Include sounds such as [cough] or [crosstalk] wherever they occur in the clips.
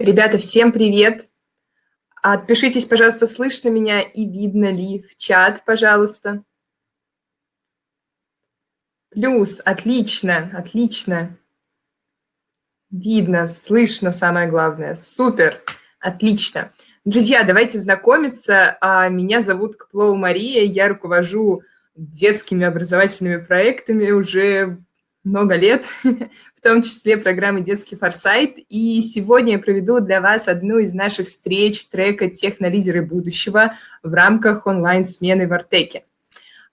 Ребята, всем привет! Отпишитесь, пожалуйста, слышно меня и видно ли в чат, пожалуйста. Плюс, отлично, отлично. Видно, слышно, самое главное. Супер, отлично. Друзья, давайте знакомиться. А, меня зовут Каплова Мария, я руковожу детскими образовательными проектами уже много лет, [laughs] в том числе программы «Детский форсайт». И сегодня я проведу для вас одну из наших встреч трека «Технолидеры будущего» в рамках онлайн-смены в Артеке.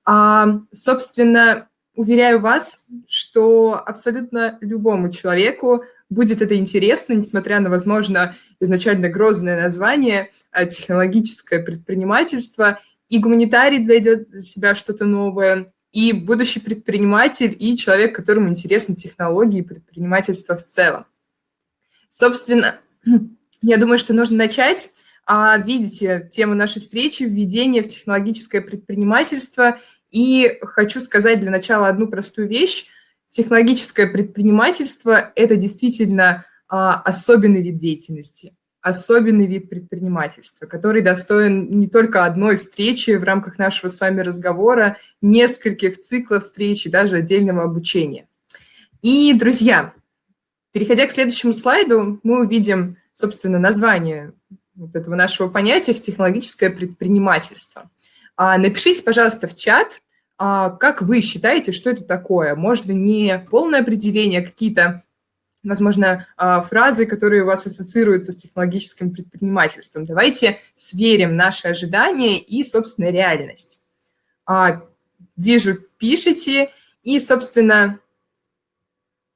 А, собственно, уверяю вас, что абсолютно любому человеку будет это интересно, несмотря на, возможно, изначально грозное название а, «технологическое предпринимательство», и гуманитарий найдет для себя что-то новое, и будущий предприниматель, и человек, которому интересны технологии и предпринимательство в целом. Собственно, [clears throat] я думаю, что нужно начать. А, видите, тему нашей встречи – введение в технологическое предпринимательство. И хочу сказать для начала одну простую вещь. Технологическое предпринимательство – это действительно а, особенный вид деятельности особенный вид предпринимательства, который достоин не только одной встречи в рамках нашего с вами разговора, нескольких циклов встреч и даже отдельного обучения. И, друзья, переходя к следующему слайду, мы увидим, собственно, название вот этого нашего понятия «технологическое предпринимательство». А, напишите, пожалуйста, в чат, а, как вы считаете, что это такое. Можно не полное определение, а какие-то возможно, а, фразы, которые у вас ассоциируются с технологическим предпринимательством. Давайте сверим наши ожидания и, собственно, реальность. А, вижу, пишите, и, собственно,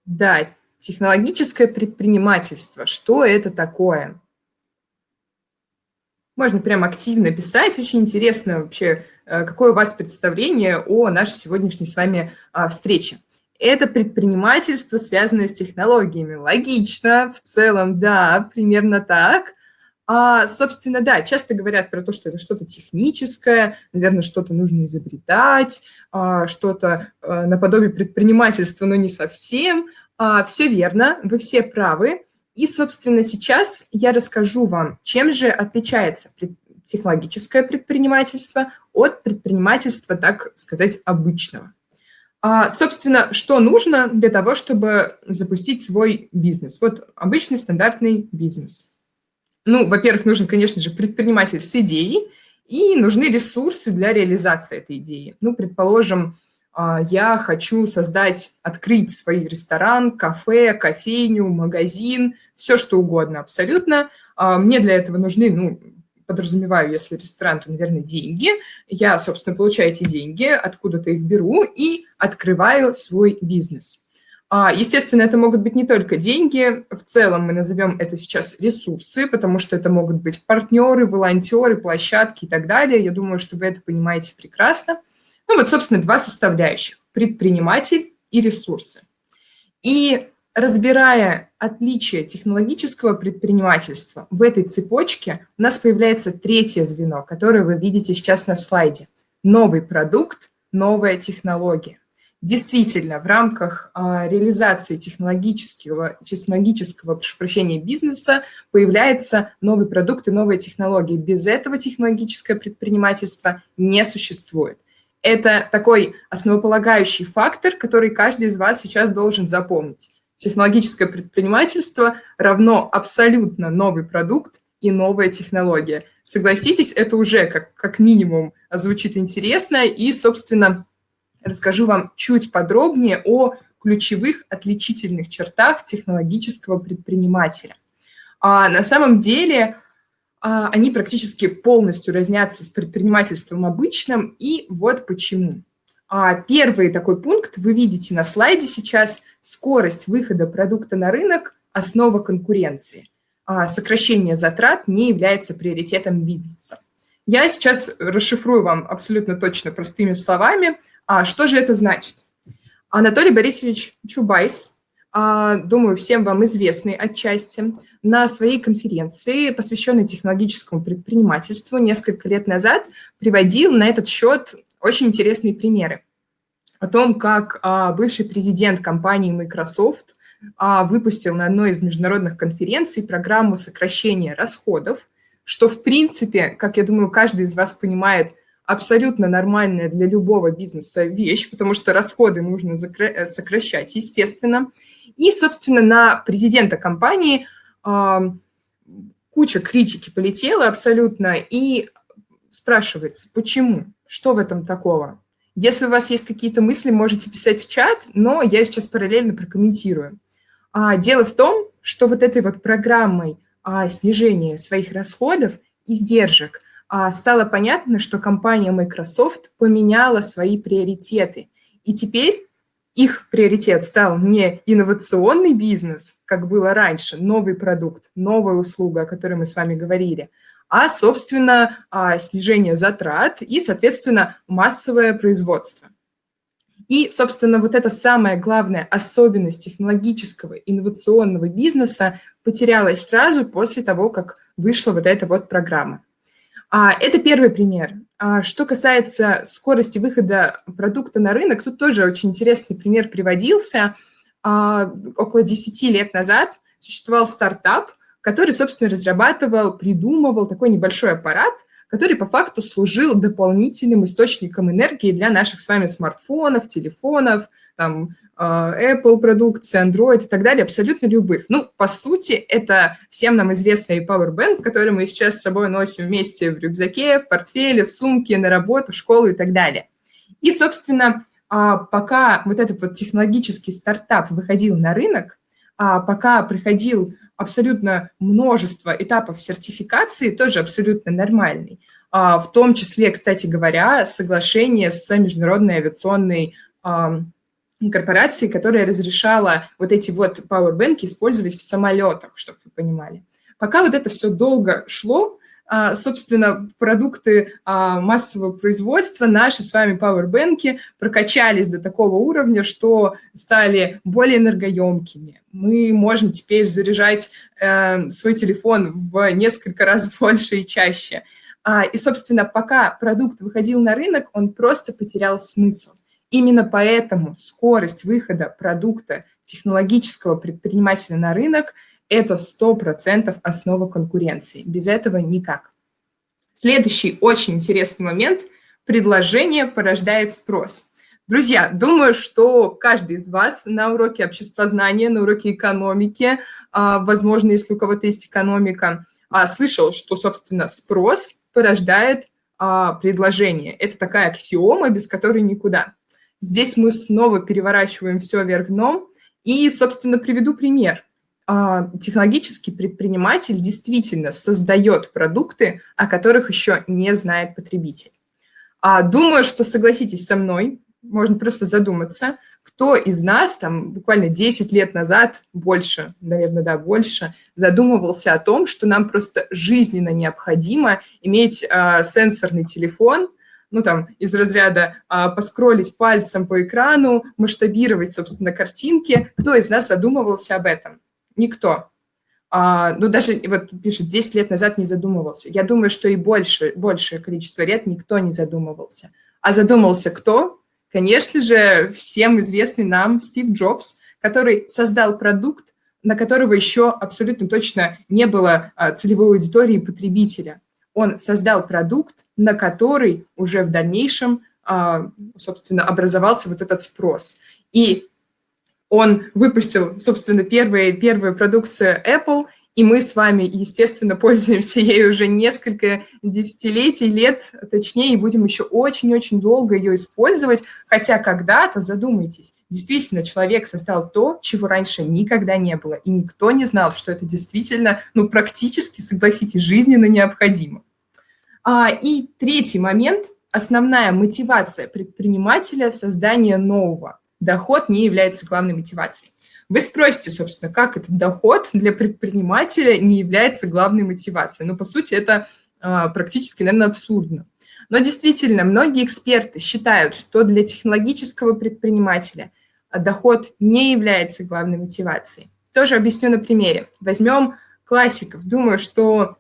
да, технологическое предпринимательство. Что это такое? Можно прям активно писать. Очень интересно вообще, э, какое у вас представление о нашей сегодняшней с вами а, встрече это предпринимательство, связанное с технологиями. Логично, в целом, да, примерно так. А, собственно, да, часто говорят про то, что это что-то техническое, наверное, что-то нужно изобретать, а, что-то а, наподобие предпринимательства, но не совсем. А, все верно, вы все правы. И, собственно, сейчас я расскажу вам, чем же отличается технологическое предпринимательство от предпринимательства, так сказать, обычного. А, собственно, что нужно для того, чтобы запустить свой бизнес? Вот обычный стандартный бизнес. Ну, во-первых, нужен, конечно же, предприниматель с идеей, и нужны ресурсы для реализации этой идеи. Ну, предположим, а, я хочу создать, открыть свой ресторан, кафе, кофейню, магазин, все что угодно абсолютно. А, мне для этого нужны ну, подразумеваю, если ресторан, то, наверное, деньги. Я, собственно, получаю эти деньги, откуда-то их беру и открываю свой бизнес. А, естественно, это могут быть не только деньги, в целом мы назовем это сейчас ресурсы, потому что это могут быть партнеры, волонтеры, площадки и так далее. Я думаю, что вы это понимаете прекрасно. Ну вот, собственно, два составляющих – предприниматель и ресурсы. И разбирая отличия технологического предпринимательства в этой цепочке, у нас появляется третье звено, которое вы видите сейчас на слайде. Новый продукт, новая технология. Действительно, в рамках а, реализации технологического, технологического прощения, бизнеса появляется новый продукт и новая технология. Без этого технологическое предпринимательство не существует. Это такой основополагающий фактор, который каждый из вас сейчас должен запомнить технологическое предпринимательство равно абсолютно новый продукт и новая технология. Согласитесь, это уже как, как минимум звучит интересно, и, собственно, расскажу вам чуть подробнее о ключевых отличительных чертах технологического предпринимателя. А на самом деле а, они практически полностью разнятся с предпринимательством обычным, и вот почему. А первый такой пункт вы видите на слайде сейчас – Скорость выхода продукта на рынок – основа конкуренции. А сокращение затрат не является приоритетом бизнеса. Я сейчас расшифрую вам абсолютно точно простыми словами, а что же это значит. Анатолий Борисович Чубайс, думаю, всем вам известный отчасти, на своей конференции, посвященной технологическому предпринимательству, несколько лет назад приводил на этот счет очень интересные примеры о том, как а, бывший президент компании Microsoft а, выпустил на одной из международных конференций программу сокращения расходов, что, в принципе, как я думаю, каждый из вас понимает, абсолютно нормальная для любого бизнеса вещь, потому что расходы нужно э, сокращать, естественно. И, собственно, на президента компании куча критики полетела абсолютно, и спрашивается, почему, что в этом такого? Если у вас есть какие-то мысли, можете писать в чат, но я сейчас параллельно прокомментирую. А, дело в том, что вот этой вот программой а, снижения своих расходов, издержек, а, стало понятно, что компания Microsoft поменяла свои приоритеты. И теперь их приоритет стал не инновационный бизнес, как было раньше, новый продукт, новая услуга, о которой мы с вами говорили, а, собственно, а, снижение затрат и, соответственно, массовое производство. И, собственно, вот эта самая главная особенность технологического инновационного бизнеса потерялась сразу после того, как вышла вот эта вот программа. А, это первый пример. А, что касается скорости выхода продукта на рынок, тут тоже очень интересный пример приводился. Около 10 лет назад существовал стартап, который, собственно, разрабатывал, придумывал такой небольшой аппарат, который по факту служил дополнительным источником энергии для наших с вами смартфонов, телефонов, там, а, Apple продукции, Android и так далее, абсолютно любых. Ну, по сути, это всем нам известный Powerbank, который мы сейчас с собой носим вместе в рюкзаке, в портфеле, в сумке, на работу, в школу и так далее. И, собственно, а, пока вот этот вот технологический стартап выходил на рынок, а, пока приходил абсолютно множество этапов сертификации, тоже абсолютно нормальный, в том числе, кстати говоря, соглашение с Международной авиационной корпорации, которая разрешала вот эти вот powerbank использовать в самолетах, чтобы вы понимали. Пока вот это все долго шло, а, собственно, продукты а, массового производства, наши с вами пауэрбэнки прокачались до такого уровня, что стали более энергоемкими. Мы можем теперь заряжать э, свой телефон в несколько раз [laughs] больше и чаще. А, и, собственно, пока продукт выходил на рынок, он просто потерял смысл. Именно поэтому скорость выхода продукта технологического предпринимателя на рынок – это 100% основа конкуренции. Без этого никак. Следующий очень интересный момент – предложение порождает спрос. Друзья, думаю, что каждый из вас на уроке обществознания, на уроке экономики, а, возможно, если у кого-то есть экономика, а, слышал, что, собственно, спрос порождает а, предложение. Это такая аксиома, без которой никуда. Здесь мы снова переворачиваем все вверх дном. И, собственно, приведу пример. А, технологический предприниматель действительно создает продукты, о которых еще не знает потребитель. А, думаю, что согласитесь со мной, можно просто задуматься, кто из нас там буквально 10 лет назад, больше, наверное, да, больше, задумывался о том, что нам просто жизненно необходимо иметь э, сенсорный телефон – ну, там, из разряда а, поскролить пальцем по экрану, масштабировать, собственно, картинки. Кто из нас задумывался об этом? Никто. А, ну, даже, вот пишет, 10 лет назад не задумывался. Я думаю, что и больше, большее количество лет никто не задумывался. А задумался кто? Конечно же, всем известный нам Стив Джобс, который создал продукт, на которого еще абсолютно точно не было а, целевой аудитории потребителя он создал продукт, на который уже в дальнейшем, а, собственно, образовался вот этот спрос. И он выпустил, собственно, первые, первую продукцию Apple, и мы с вами, естественно, пользуемся ей уже несколько десятилетий, лет, точнее, и будем еще очень-очень долго ее использовать, хотя когда-то, задумайтесь, действительно человек создал то, чего раньше никогда не было, и никто не знал, что это действительно, ну, практически, согласитесь, жизненно необходимо. А, и третий момент – основная мотивация предпринимателя – создание нового. Доход не является главной мотивацией. Вы спросите, собственно, как этот доход для предпринимателя не является главной мотивацией. Ну, по сути, это а, практически, наверное, абсурдно. Но действительно, многие эксперты считают, что для технологического предпринимателя доход не является главной мотивацией. Тоже объясню на примере. Возьмем классиков. Думаю, что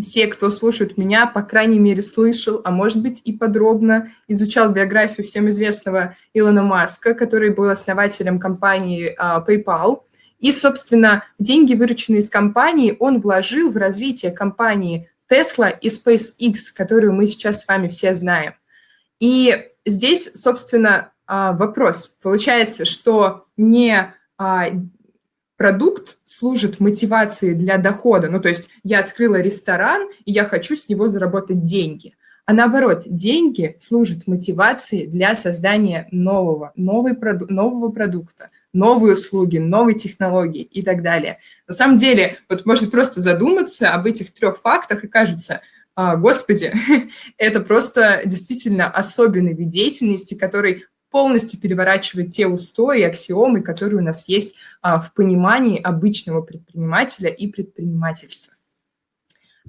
все, кто слушает меня, по крайней мере, слышал, а может быть и подробно изучал биографию всем известного Илона Маска, который был основателем компании uh, PayPal. И, собственно, деньги, вырученные из компании, он вложил в развитие компании Tesla и SpaceX, которую мы сейчас с вами все знаем. И здесь, собственно, а, вопрос. Получается, что не а, продукт служит мотивацией для дохода, ну, то есть я открыла ресторан, и я хочу с него заработать деньги, а наоборот, деньги служат мотивацией для создания нового, новый нового продукта, новые услуги, новые технологии и так далее. На самом деле, вот можно просто задуматься об этих трех фактах, и кажется, а, господи, [laughs] это просто действительно особенный вид деятельности, который полностью переворачивает те устои и аксиомы, которые у нас есть а, в понимании обычного предпринимателя и предпринимательства.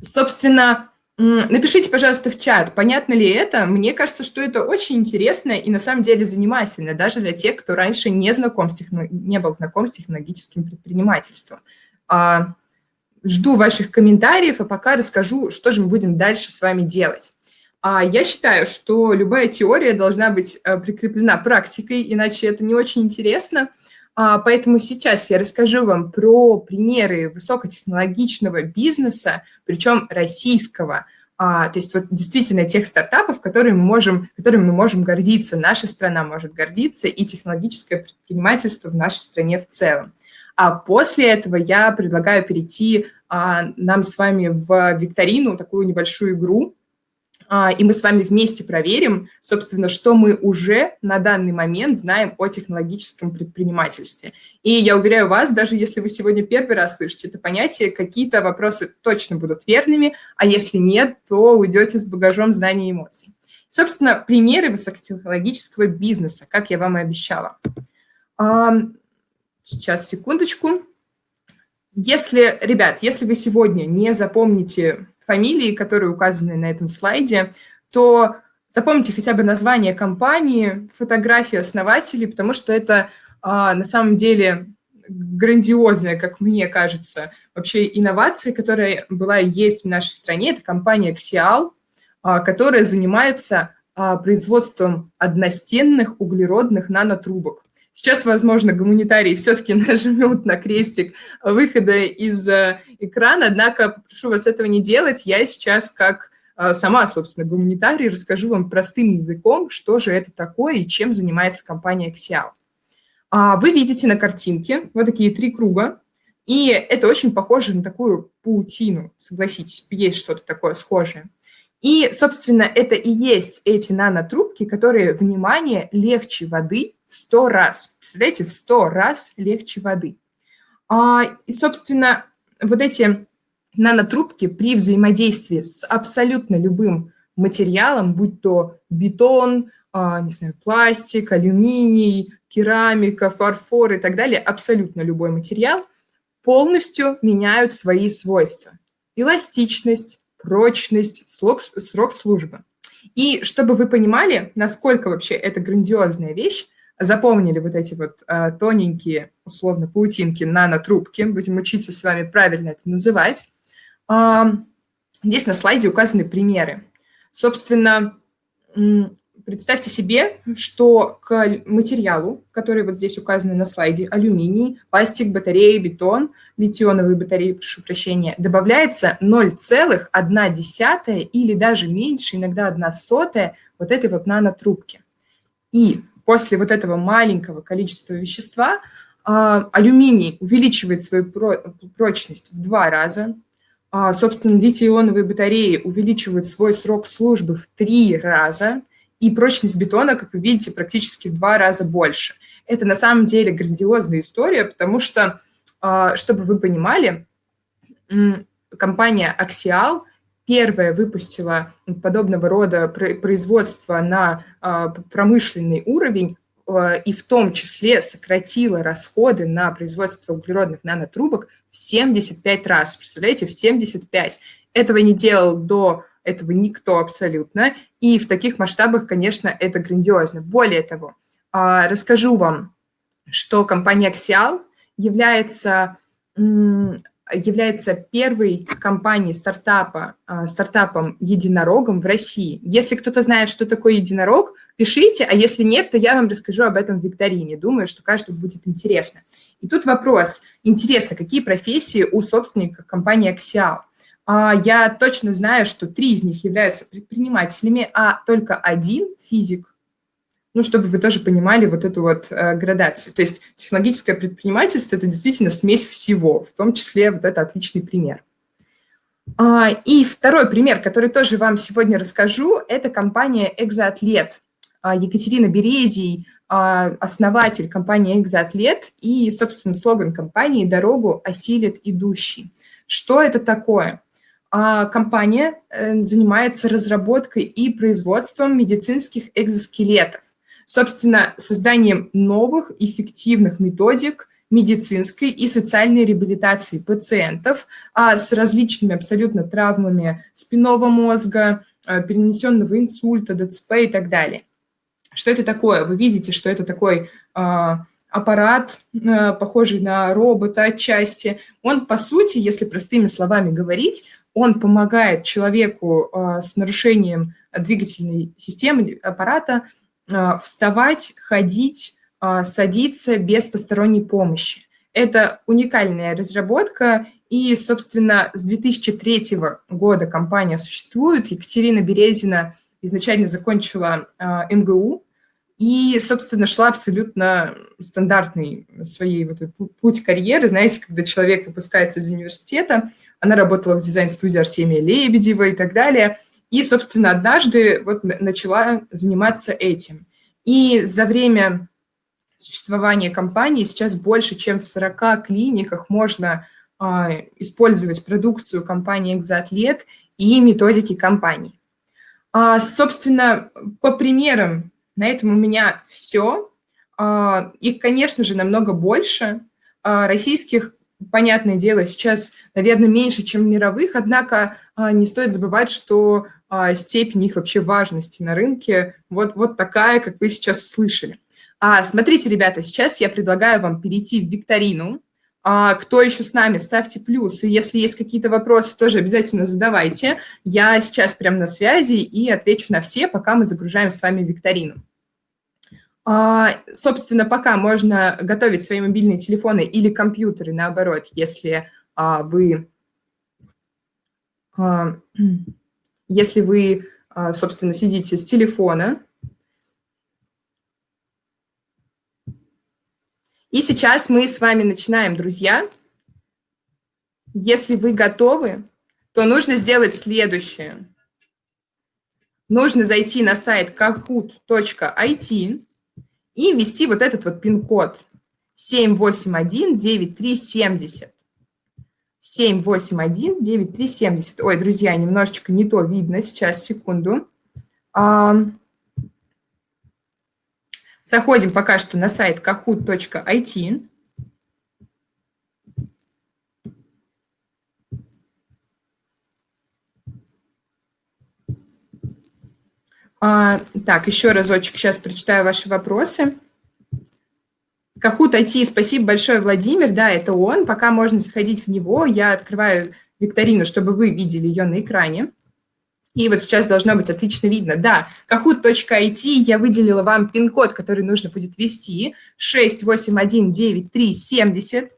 Собственно, напишите, пожалуйста, в чат, понятно ли это. Мне кажется, что это очень интересно и на самом деле занимательно, даже для тех, кто раньше не, знаком с техно... не был знаком с технологическим предпринимательством. А, жду ваших комментариев, а пока расскажу, что же мы будем дальше с вами делать. А я считаю, что любая теория должна быть э, прикреплена практикой, иначе это не очень интересно. А, поэтому сейчас я расскажу вам про примеры высокотехнологичного бизнеса, причем российского, а, то есть вот действительно тех стартапов, которые мы можем, которыми мы можем гордиться, наша страна может гордиться, и технологическое предпринимательство в нашей стране в целом. А после этого я предлагаю перейти а, нам с вами в викторину, такую небольшую игру, и мы с вами вместе проверим, собственно, что мы уже на данный момент знаем о технологическом предпринимательстве. И я уверяю вас, даже если вы сегодня первый раз слышите это понятие, какие-то вопросы точно будут верными, а если нет, то уйдете с багажом знаний и эмоций. Собственно, примеры высокотехнологического бизнеса, как я вам и обещала. Сейчас, секундочку. Если, ребят, если вы сегодня не запомните фамилии, которые указаны на этом слайде, то запомните хотя бы название компании, фотографии основателей, потому что это а, на самом деле грандиозная, как мне кажется, вообще инновация, которая была и есть в нашей стране. Это компания Xial, а, которая занимается а, производством одностенных углеродных нанотрубок. Сейчас, возможно, гуманитарии все-таки [laughs] нажмут на крестик выхода из э, экрана, однако попрошу вас этого не делать. Я сейчас, как э, сама, собственно, гуманитарий, расскажу вам простым языком, что же это такое и чем занимается компания Xiao. А, вы видите на картинке вот такие три круга, и это очень похоже на такую паутину, согласитесь, есть что-то такое схожее. И, собственно, это и есть эти нанотрубки, которые, внимание, легче воды 100 раз. Представляете, в 100 раз легче воды. А, и, собственно, вот эти нанотрубки при взаимодействии с абсолютно любым материалом, будь то бетон, а, не знаю, пластик, алюминий, керамика, фарфор и так далее, абсолютно любой материал, полностью меняют свои свойства. Эластичность, прочность, срок, срок службы. И чтобы вы понимали, насколько вообще это грандиозная вещь, запомнили вот эти вот а, тоненькие, условно, паутинки нанотрубки, будем учиться с вами правильно это называть. А, здесь на слайде указаны примеры. Собственно, представьте себе, что к материалу, который вот здесь указаны на слайде, алюминий, пластик, батареи, бетон, литионовые батареи, прошу прощения, добавляется 0,1 или даже меньше, иногда 1 сотая вот этой вот нанотрубки. И после вот этого маленького количества вещества а, алюминий увеличивает свою прочность в два раза, а, собственно, литий-ионовые батареи увеличивают свой срок службы в три раза, и прочность бетона, как вы видите, практически в два раза больше. Это на самом деле грандиозная история, потому что, а, чтобы вы понимали, компания Axial – первая выпустила подобного рода производство на а, промышленный уровень а, и в том числе сократила расходы на производство углеродных нанотрубок в 75 раз. Представляете, в 75. Этого не делал до этого никто абсолютно. И в таких масштабах, конечно, это грандиозно. Более того, а, расскажу вам, что компания Axial является является первой компанией стартапа, а, стартапом единорогом в России. Если кто-то знает, что такое единорог, пишите, а если нет, то я вам расскажу об этом в викторине. Думаю, что каждому будет интересно. И тут вопрос. Интересно, какие профессии у собственника компании Axial? А, я точно знаю, что три из них являются предпринимателями, а только один физик. Ну, чтобы вы тоже понимали вот эту вот э, градацию. То есть технологическое предпринимательство – это действительно смесь всего, в том числе вот это отличный пример. А, и второй пример, который тоже вам сегодня расскажу, это компания «Экзоатлет». А, Екатерина Березий, а, основатель компании «Экзоатлет», и, собственно, слоган компании «Дорогу осилит идущий». Что это такое? Компания э, занимается разработкой и производством медицинских экзоскелетов, собственно, созданием новых эффективных методик – медицинской и социальной реабилитации пациентов а с различными абсолютно травмами спинного мозга, а, перенесенного инсульта, ДЦП и так далее. Что это такое? Вы видите, что это такой а, аппарат, а, похожий на робота отчасти. Он, по сути, если простыми словами говорить, он помогает человеку с нарушением двигательной системы аппарата вставать, ходить, а, садиться без посторонней помощи. Это уникальная разработка, и, собственно, с 2003 года компания существует. Екатерина Березина изначально закончила а, МГУ и, собственно, шла абсолютно стандартный своей вот путь карьеры. Знаете, когда человек выпускается из университета, она работала в дизайн-студии Артемия Лебедева и так далее. И, собственно, однажды вот начала заниматься этим. И за время существования компании сейчас больше, чем в 40 клиниках можно а, использовать продукцию компании «Экзоатлет» и методики компании. А, собственно, по примерам на этом у меня все. А, их, конечно же, намного больше. А, российских, понятное дело, сейчас, наверное, меньше, чем мировых, однако а, не стоит забывать, что степень их вообще важности на рынке вот, вот такая, как вы сейчас услышали. А, смотрите, ребята, сейчас я предлагаю вам перейти в викторину. А, кто еще с нами, ставьте плюс. И если есть какие-то вопросы, тоже обязательно задавайте. Я сейчас прям на связи и отвечу на все, пока мы загружаем с вами викторину. А, собственно, пока можно готовить свои мобильные телефоны или компьютеры, наоборот, если а, вы, а, если вы, а, собственно, сидите с телефона, И сейчас мы с вами начинаем, друзья. Если вы готовы, то нужно сделать следующее. Нужно зайти на сайт kahoot.it и ввести вот этот вот пин-код 781-9370. 781-9370. Ой, друзья, немножечко не то видно. Сейчас, секунду. Заходим пока что на сайт kahoot.it. А, так, еще разочек сейчас прочитаю ваши вопросы. Kahoot IT, спасибо большое, Владимир. Да, это он. Пока можно заходить в него. Я открываю викторину, чтобы вы видели ее на экране. И вот сейчас должно быть отлично видно. Да, kahoot.it, я выделила вам пин-код, который нужно будет ввести, 6819370.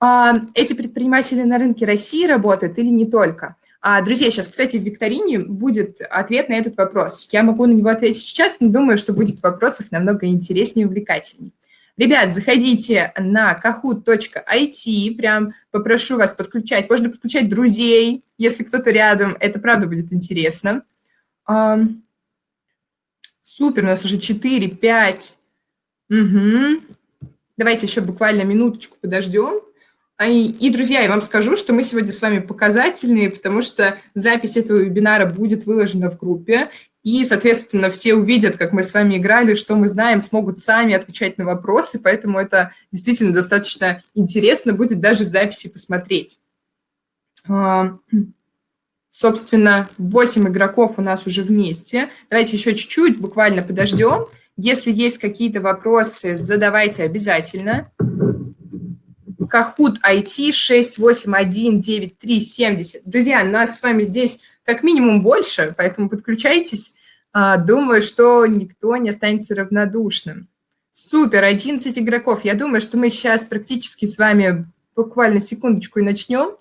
А, эти предприниматели на рынке России работают или не только? А, друзья, сейчас, кстати, в викторине будет ответ на этот вопрос. Я могу на него ответить сейчас, но думаю, что будет в вопросах намного интереснее и увлекательнее. Ребят, заходите на kahoot.it, прям попрошу вас подключать. Можно подключать друзей, если кто-то рядом. Это правда будет интересно. Супер, у нас уже 4, 5. Угу. Давайте еще буквально минуточку подождем. И, и, друзья, я вам скажу, что мы сегодня с вами показательные, потому что запись этого вебинара будет выложена в группе, и, соответственно, все увидят, как мы с вами играли, что мы знаем, смогут сами отвечать на вопросы, поэтому это действительно достаточно интересно будет даже в записи посмотреть. А, собственно, 8 игроков у нас уже вместе. Давайте еще чуть-чуть, буквально подождем. Если есть какие-то вопросы, задавайте обязательно. Кахут IT 6819370. Друзья, нас с вами здесь как минимум больше, поэтому подключайтесь. А, думаю, что никто не останется равнодушным. Супер, 11 игроков. Я думаю, что мы сейчас практически с вами буквально секундочку и начнем.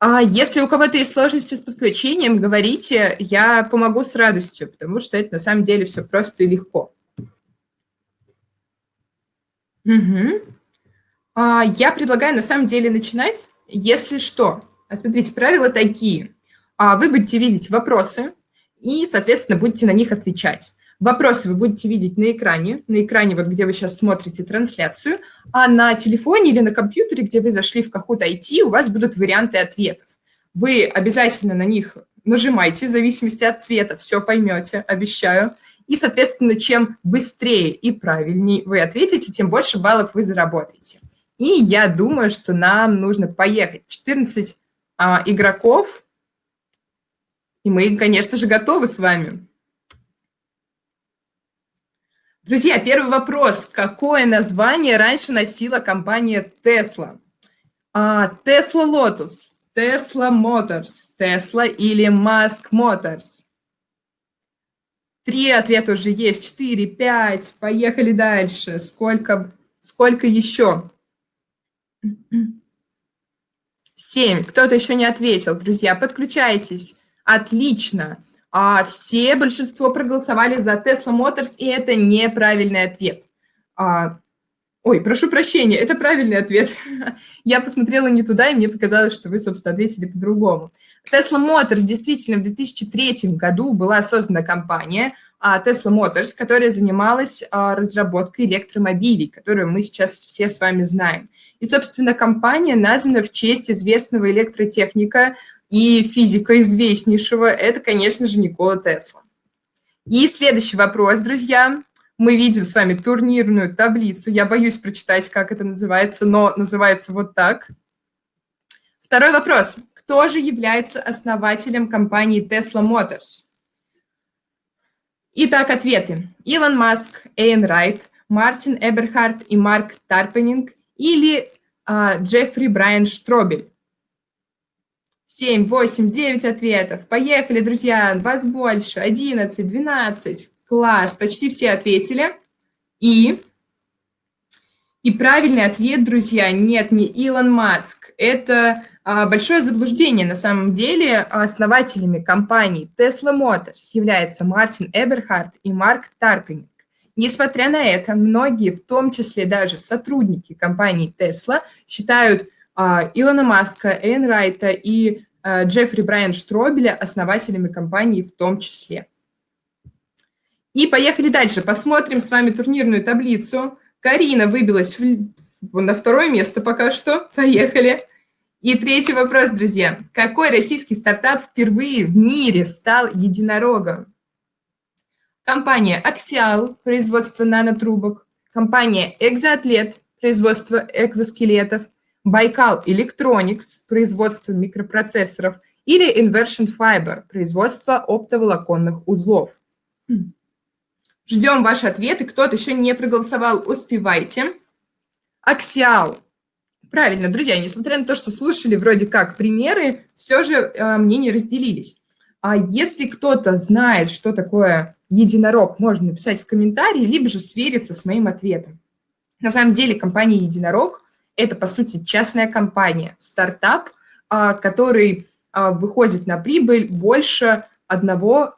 А если у кого-то есть сложности с подключением, говорите, я помогу с радостью, потому что это на самом деле все просто и легко. Угу. А, я предлагаю на самом деле начинать, если что. А смотрите, правила такие. А, вы будете видеть вопросы и, соответственно, будете на них отвечать. Вопросы вы будете видеть на экране, на экране, вот где вы сейчас смотрите трансляцию, а на телефоне или на компьютере, где вы зашли в Kahoot IT, у вас будут варианты ответов. Вы обязательно на них нажимайте, в зависимости от цвета, все поймете, обещаю. И, соответственно, чем быстрее и правильнее вы ответите, тем больше баллов вы заработаете. И я думаю, что нам нужно поехать. 14 а, игроков, и мы, конечно же, готовы с вами. Друзья, первый вопрос. Какое название раньше носила компания Tesla? А, Tesla Lotus, Tesla Motors, Tesla или Musk Motors? Три ответа уже есть, четыре, пять. Поехали дальше. Сколько, сколько еще? Семь. Кто-то еще не ответил. Друзья, подключайтесь. Отлично а все, большинство проголосовали за Tesla Motors, и это неправильный ответ. А, ой, прошу прощения, это правильный ответ. [laughs] Я посмотрела не туда, и мне показалось, что вы, собственно, ответили по-другому. Tesla Motors действительно в 2003 году была создана компания а, Tesla Motors, которая занималась а, разработкой электромобилей, которую мы сейчас все с вами знаем. И, собственно, компания названа в честь известного электротехника и физика известнейшего – это, конечно же, Никола Тесла. И следующий вопрос, друзья. Мы видим с вами турнирную таблицу. Я боюсь прочитать, как это называется, но называется вот так. Второй вопрос. Кто же является основателем компании Tesla Motors? Итак, ответы. Илон Маск, Эйн Райт, Мартин Эберхард и Марк Тарпенинг или а, Джеффри Брайан Штробель? 7, 8, 9 ответов. Поехали, друзья. Вас больше. 11, 12. Класс. Почти все ответили. И... И правильный ответ, друзья, нет, не Илон Маск. Это а, большое заблуждение. На самом деле основателями компании Tesla Motors являются Мартин Эберхард и Марк Тарпинг. Несмотря на это, многие, в том числе даже сотрудники компании Tesla, считают Илона Маска, Эйн Райта и а, Джеффри Брайан Штробеля основателями компании в том числе. И поехали дальше. Посмотрим с вами турнирную таблицу. Карина выбилась в, на второе место пока что. Поехали. И третий вопрос, друзья. Какой российский стартап впервые в мире стал единорогом? Компания Axial, производство нанотрубок. Компания Exoatlet, производство экзоскелетов. Байкал Electronics, производство микропроцессоров, или Inversion Fiber, производство оптоволоконных узлов. Ждем ваши ответы. Кто-то еще не проголосовал, успевайте. Аксиал. Правильно, друзья, несмотря на то, что слушали вроде как примеры, все же э, мнения разделились. А если кто-то знает, что такое единорог, можно написать в комментарии, либо же свериться с моим ответом. На самом деле компания «Единорог» Это, по сути, частная компания, стартап, а, который а, выходит на прибыль больше 1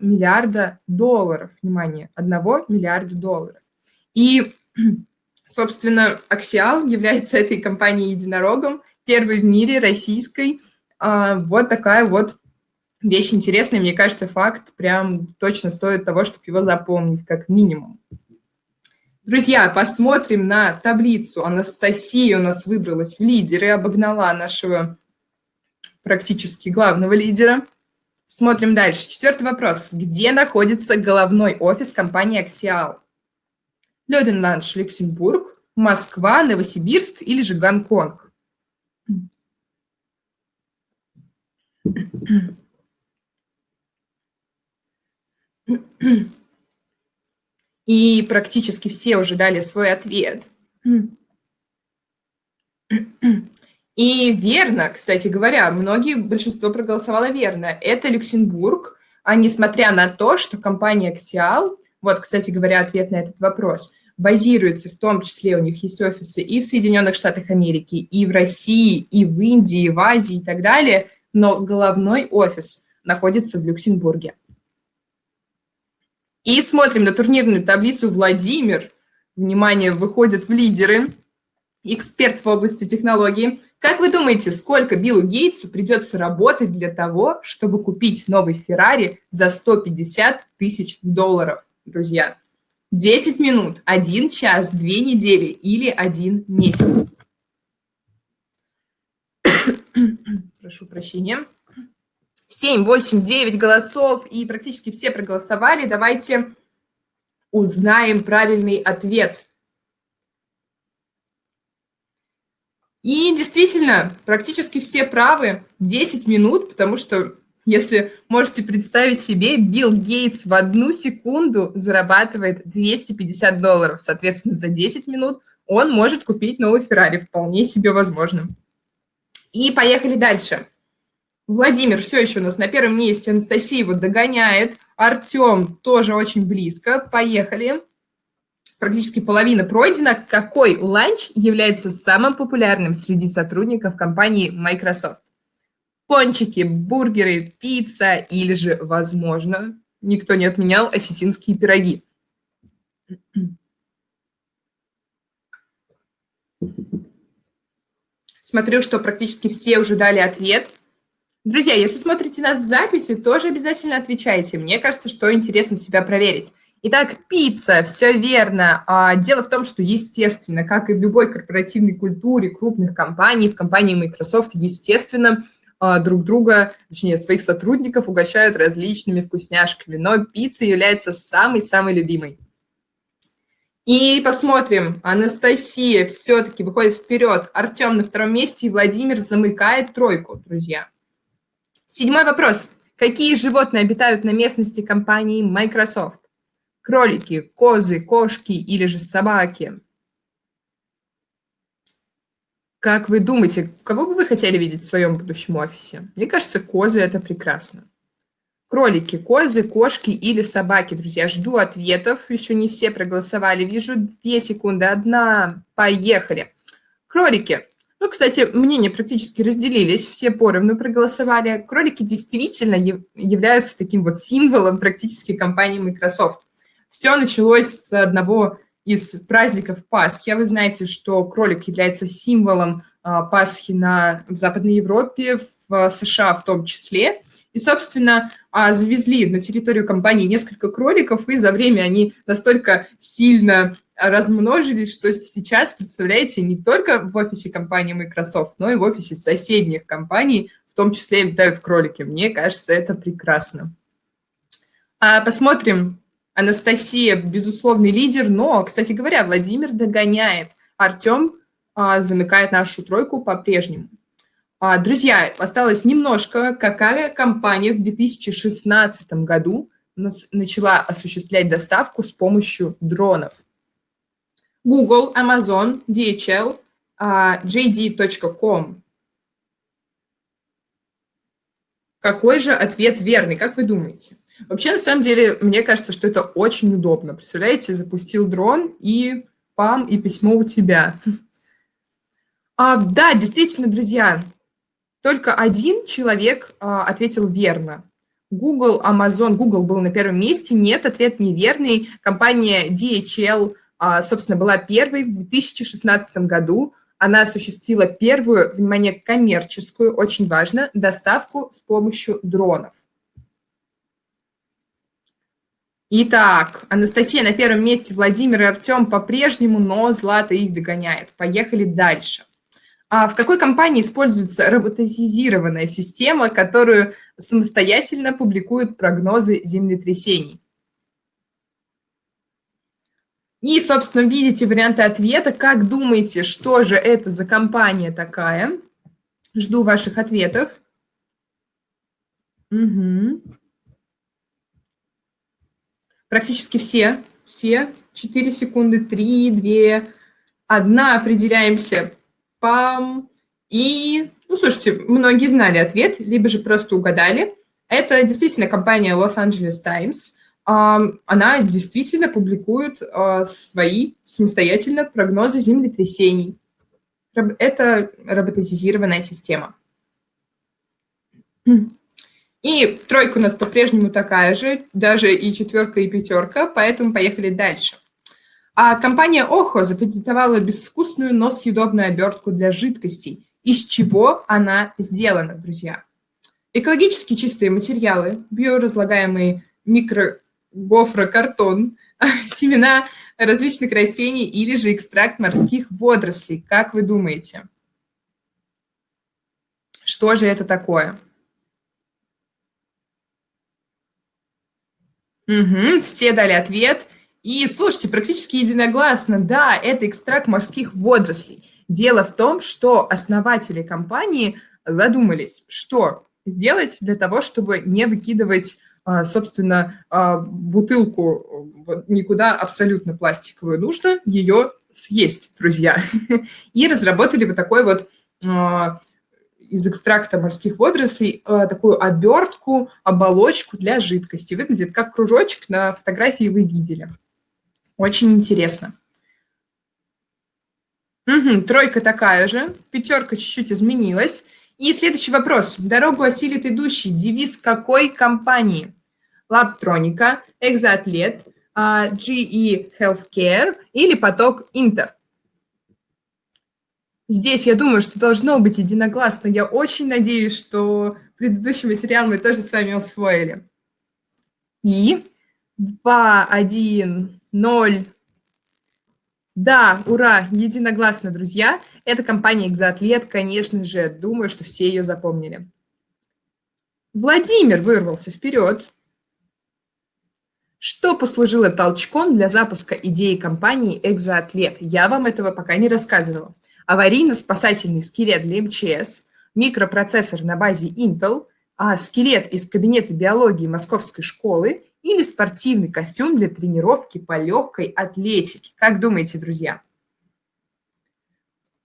миллиарда долларов. Внимание, 1 миллиарда долларов. И, [clears throat] собственно, Axial является этой компанией единорогом, первой в мире российской. А, вот такая вот вещь интересная. Мне кажется, факт прям точно стоит того, чтобы его запомнить, как минимум. Друзья, посмотрим на таблицу. Анастасия у нас выбралась в лидеры, обогнала нашего практически главного лидера. Смотрим дальше. Четвертый вопрос. Где находится головной офис компании «Актиал»? Лёденландш, Люксембург, Москва, Новосибирск или же Гонконг? [clears throat] [clears throat] И практически все уже дали свой ответ. И верно, кстати говоря, многие, большинство проголосовало верно. Это Люксембург, а несмотря на то, что компания Axial, вот, кстати говоря, ответ на этот вопрос, базируется, в том числе у них есть офисы и в Соединенных Штатах Америки, и в России, и в Индии, и в Азии и так далее, но головной офис находится в Люксембурге. И смотрим на турнирную таблицу Владимир. Внимание, выходит в лидеры. Эксперт в области технологий. Как вы думаете, сколько Биллу Гейтсу придется работать для того, чтобы купить новый Феррари за 150 тысяч долларов, друзья? 10 минут, 1 час, 2 недели или 1 месяц. [coughs] Прошу прощения. 7, 8, 9 голосов, и практически все проголосовали. Давайте узнаем правильный ответ. И действительно, практически все правы. 10 минут, потому что, если можете представить себе, Билл Гейтс в одну секунду зарабатывает 250 долларов. Соответственно, за 10 минут он может купить новый Феррари. Вполне себе возможно. И поехали дальше. Владимир все еще у нас на первом месте, Анастасия его догоняет, Артем тоже очень близко, поехали. Практически половина пройдена. Какой ланч является самым популярным среди сотрудников компании Microsoft? Пончики, бургеры, пицца или же, возможно, никто не отменял осетинские пироги. Смотрю, что практически все уже дали ответ. Друзья, если смотрите нас в записи, тоже обязательно отвечайте. Мне кажется, что интересно себя проверить. Итак, пицца, все верно. А, дело в том, что, естественно, как и в любой корпоративной культуре крупных компаний, в компании Microsoft, естественно, а, друг друга, точнее, своих сотрудников угощают различными вкусняшками, но пицца является самой-самой любимой. И посмотрим, Анастасия все-таки выходит вперед, Артем на втором месте и Владимир замыкает тройку, друзья. Седьмой вопрос. Какие животные обитают на местности компании Microsoft? Кролики, козы, кошки или же собаки? Как вы думаете, кого бы вы хотели видеть в своем будущем офисе? Мне кажется, козы – это прекрасно. Кролики, козы, кошки или собаки, друзья. Жду ответов. Еще не все проголосовали. Вижу две секунды. Одна. Поехали. Кролики. Ну, кстати, мнения практически разделились, все поровну проголосовали. Кролики действительно являются таким вот символом практически компании Microsoft. Все началось с одного из праздников Пасхи. А вы знаете, что кролик является символом а, Пасхи на, в Западной Европе, в США в том числе. И, собственно, а, завезли на территорию компании несколько кроликов, и за время они настолько сильно размножились, что сейчас, представляете, не только в офисе компании Microsoft, но и в офисе соседних компаний, в том числе летают кролики. Мне кажется, это прекрасно. А посмотрим. Анастасия, безусловный лидер, но, кстати говоря, Владимир догоняет. Артем а, замыкает нашу тройку по-прежнему. А, друзья, осталось немножко. Какая компания в 2016 году начала осуществлять доставку с помощью дронов? Google, Amazon, DHL, JD.com. Какой же ответ верный, как вы думаете? Вообще, на самом деле, мне кажется, что это очень удобно. Представляете, запустил дрон, и пам, и письмо у тебя. А, да, действительно, друзья, только один человек а, ответил верно. Google, Amazon, Google был на первом месте. Нет, ответ неверный. Компания DHL, а, собственно, была первой в 2016 году. Она осуществила первую, внимание, коммерческую, очень важно, доставку с помощью дронов. Итак, Анастасия на первом месте, Владимир и Артем по-прежнему, но Злата их догоняет. Поехали дальше. А в какой компании используется роботизированная система, которую самостоятельно публикуют прогнозы землетрясений? И, собственно, видите варианты ответа. Как думаете, что же это за компания такая? Жду ваших ответов. Угу. Практически все. Все. 4 секунды, 3, 2, 1. Определяемся Пам. И, ну, слушайте, многие знали ответ, либо же просто угадали. Это действительно компания Los Angeles Times. Она действительно публикует свои самостоятельно прогнозы землетрясений. Это роботизированная система. И тройка у нас по-прежнему такая же, даже и четверка, и пятерка, поэтому поехали дальше. А компания Охо запатентовала безвкусную, но съедобную обертку для жидкостей. Из чего она сделана, друзья? Экологически чистые материалы, биоразлагаемый микрогофрокартон, [laughs] семена различных растений или же экстракт морских водорослей. Как вы думаете? Что же это такое? Угу, все дали ответ. И слушайте, практически единогласно, да, это экстракт морских водорослей. Дело в том, что основатели компании задумались, что сделать для того, чтобы не выкидывать, собственно, а, бутылку никуда абсолютно пластиковую. Нужно ее съесть, друзья. [laughs] И разработали вот такой вот а, из экстракта морских водорослей такую обертку, оболочку для жидкости. Выглядит как кружочек, на фотографии вы видели. Очень интересно. Угу, тройка такая же, пятерка чуть-чуть изменилась. И следующий вопрос. Дорогу осилит идущий. Девиз какой компании? Лабтроника, Экзоатлет, GE Healthcare или поток Интер? Здесь, я думаю, что должно быть единогласно. Я очень надеюсь, что предыдущий материал мы тоже с вами усвоили. И 2, 1, 0. Да, ура, единогласно, друзья. Это компания «Экзоатлет», конечно же. Думаю, что все ее запомнили. Владимир вырвался вперед. Что послужило толчком для запуска идеи компании «Экзоатлет»? Я вам этого пока не рассказывала аварийно-спасательный скелет для МЧС, микропроцессор на базе Intel, а скелет из кабинета биологии Московской школы или спортивный костюм для тренировки по легкой атлетике. Как думаете, друзья?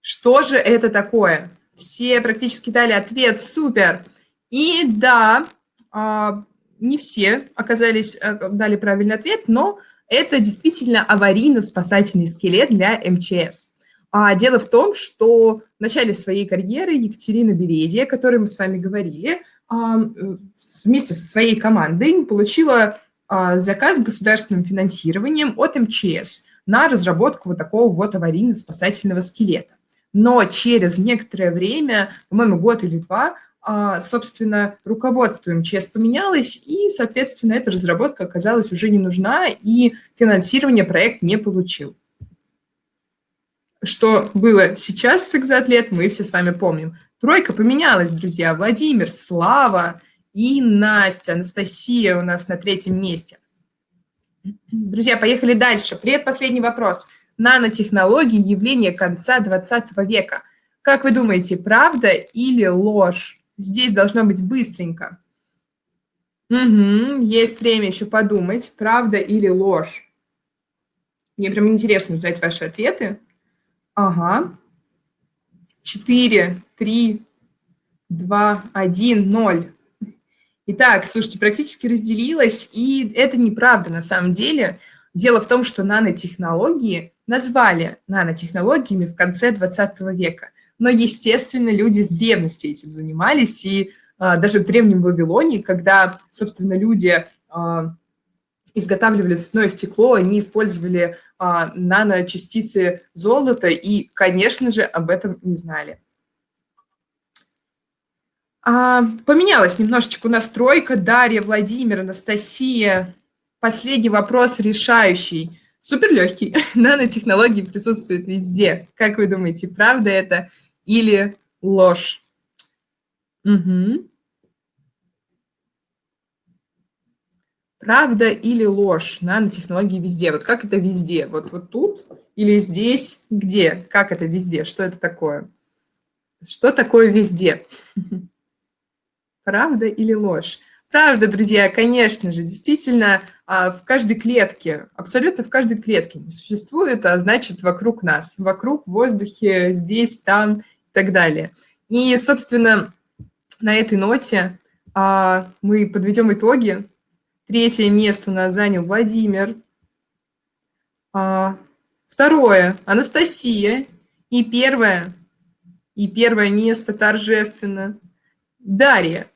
Что же это такое? Все практически дали ответ «супер». И да, а, не все оказались, э, дали правильный ответ, но это действительно аварийно-спасательный скелет для МЧС. А дело в том, что в начале своей карьеры Екатерина Березия, о которой мы с вами говорили, а, вместе со своей командой получила а, заказ с государственным финансированием от МЧС на разработку вот такого вот аварийно-спасательного скелета. Но через некоторое время, по-моему, год или два, собственно, руководство МЧС поменялось, и, соответственно, эта разработка оказалась уже не нужна, и финансирование проект не получил. Что было сейчас с экзоатлет, мы все с вами помним. Тройка поменялась, друзья. Владимир, Слава и Настя, Анастасия у нас на третьем месте. Друзья, поехали дальше. Предпоследний вопрос. Нанотехнологии – явление конца 20 века. Как вы думаете, правда или ложь? Здесь должно быть быстренько. Угу, есть время еще подумать, правда или ложь. Мне прям интересно узнать ваши ответы. Ага. 4, 3, 2, 1, 0. Итак, слушайте, практически разделилась, и это неправда на самом деле. Дело в том, что нанотехнологии назвали нанотехнологиями в конце 20 века. Но, естественно, люди с древности этим занимались, и а, даже в Древнем Вавилоне, когда, собственно, люди а, изготавливали цветное стекло, они использовали а, наночастицы золота и, конечно же, об этом не знали. А, поменялась немножечко у нас тройка. Дарья, Владимир, Анастасия. Последний вопрос решающий. Супер легкий. [laughs] Нанотехнологии присутствуют везде. Как вы думаете, правда это или ложь? Угу. Правда или ложь? Нанотехнологии везде. Вот как это везде? Вот, вот тут или здесь? Где? Как это везде? Что это такое? Что такое везде? Правда или ложь? Правда, друзья, конечно же, действительно, а, в каждой клетке, абсолютно в каждой клетке не существует, а значит, вокруг нас, вокруг, в воздухе, здесь, там так далее. И, собственно, на этой ноте а, мы подведем итоги Третье место у нас занял Владимир. А, второе – Анастасия. И первое, и первое место торжественно – Дарья.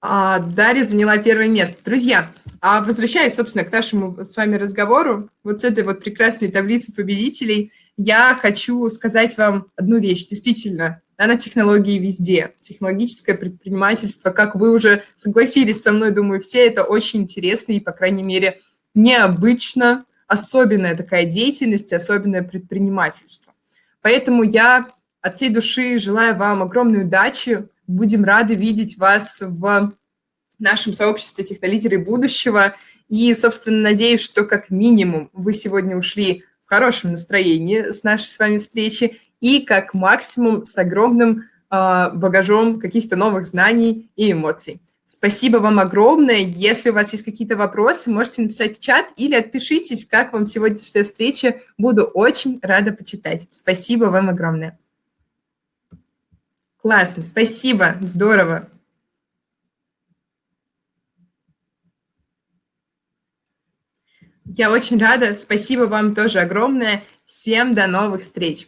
А Дарья заняла первое место. Друзья, а возвращаясь, собственно, к нашему с вами разговору, вот с этой вот прекрасной таблицы победителей, я хочу сказать вам одну вещь. Действительно, нанотехнологии везде. Технологическое предпринимательство, как вы уже согласились со мной, думаю, все это очень интересно и, по крайней мере, необычно, особенная такая деятельность, особенное предпринимательство. Поэтому я от всей души желаю вам огромной удачи, Будем рады видеть вас в нашем сообществе технолидеры будущего. И, собственно, надеюсь, что как минимум вы сегодня ушли в хорошем настроении с нашей с вами встречи и как максимум с огромным э, багажом каких-то новых знаний и эмоций. Спасибо вам огромное. Если у вас есть какие-то вопросы, можете написать в чат или отпишитесь, как вам сегодняшняя встреча. Буду очень рада почитать. Спасибо вам огромное. Классно, спасибо, здорово. Я очень рада, спасибо вам тоже огромное. Всем до новых встреч.